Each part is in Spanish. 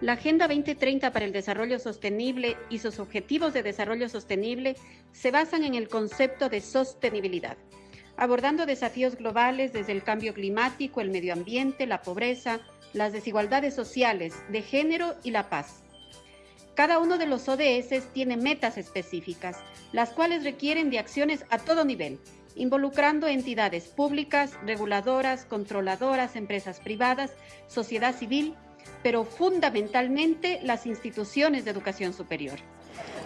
La Agenda 2030 para el Desarrollo Sostenible y sus Objetivos de Desarrollo Sostenible se basan en el concepto de sostenibilidad, abordando desafíos globales desde el cambio climático, el medio ambiente, la pobreza, las desigualdades sociales, de género y la paz. Cada uno de los ODS tiene metas específicas, las cuales requieren de acciones a todo nivel, involucrando entidades públicas, reguladoras, controladoras, empresas privadas, sociedad civil, pero fundamentalmente las instituciones de educación superior.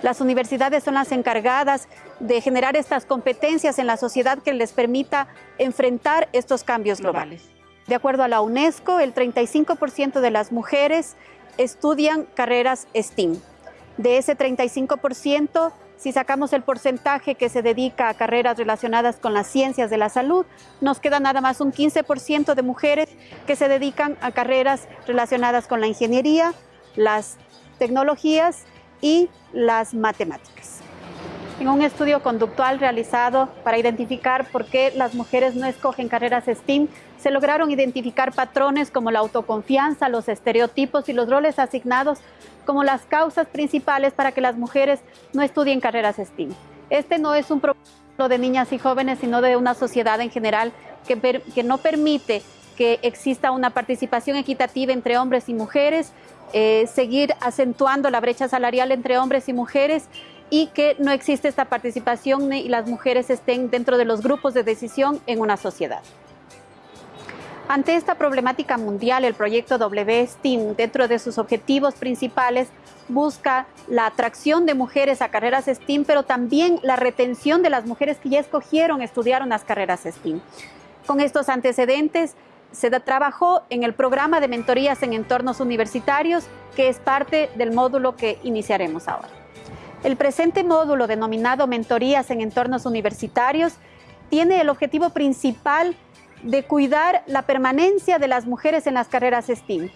Las universidades son las encargadas de generar estas competencias en la sociedad que les permita enfrentar estos cambios globales. De acuerdo a la UNESCO, el 35% de las mujeres estudian carreras STEAM. De ese 35%, si sacamos el porcentaje que se dedica a carreras relacionadas con las ciencias de la salud, nos queda nada más un 15% de mujeres que se dedican a carreras relacionadas con la ingeniería, las tecnologías y las matemáticas. En un estudio conductual realizado para identificar por qué las mujeres no escogen carreras STEAM, se lograron identificar patrones como la autoconfianza, los estereotipos y los roles asignados como las causas principales para que las mujeres no estudien carreras STEAM. Este no es un problema de niñas y jóvenes, sino de una sociedad en general que, no permite que exista una participación equitativa entre hombres y mujeres, eh, seguir acentuando la brecha salarial entre hombres y mujeres y que no existe esta participación y las mujeres estén dentro de los grupos de decisión en una sociedad. Ante esta problemática mundial, el proyecto WSTEAM, dentro de sus objetivos principales, busca la atracción de mujeres a carreras STEAM, pero también la retención de las mujeres que ya escogieron estudiar unas carreras STEAM. Con estos antecedentes, se trabajó en el programa de mentorías en entornos universitarios, que es parte del módulo que iniciaremos ahora. El presente módulo denominado Mentorías en entornos universitarios tiene el objetivo principal de cuidar la permanencia de las mujeres en las carreras STEAM.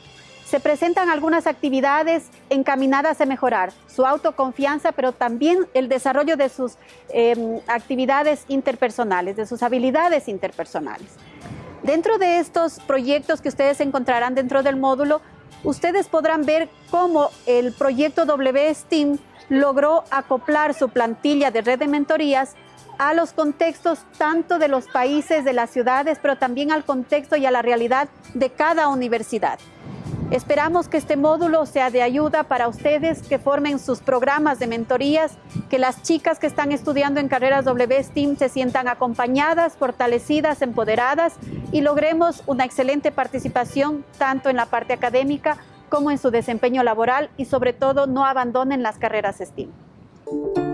Se presentan algunas actividades encaminadas a mejorar su autoconfianza, pero también el desarrollo de sus em, actividades interpersonales, de sus habilidades interpersonales. Dentro de estos proyectos que ustedes encontrarán dentro del módulo, ustedes podrán ver cómo el proyecto WSTEAM logró acoplar su plantilla de red de mentorías a los contextos tanto de los países, de las ciudades, pero también al contexto y a la realidad de cada universidad. Esperamos que este módulo sea de ayuda para ustedes que formen sus programas de mentorías, que las chicas que están estudiando en carreras WSTEAM se sientan acompañadas, fortalecidas, empoderadas y logremos una excelente participación tanto en la parte académica como en su desempeño laboral y sobre todo no abandonen las carreras STEAM.